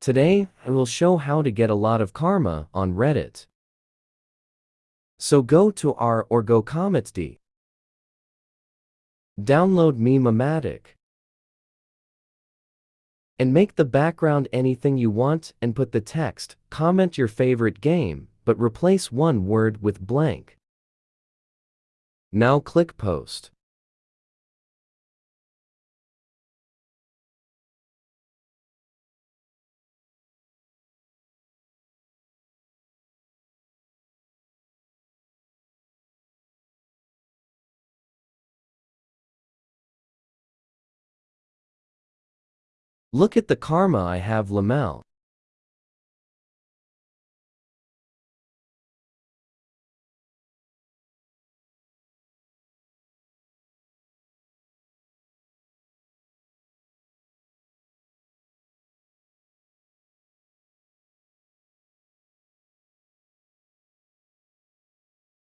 Today, I will show how to get a lot of karma on Reddit. So go to r or go Cometsd. Download Meme-O-Matic. And make the background anything you want and put the text, comment your favorite game, but replace one word with blank. Now click post. Look at the karma I have Lamel.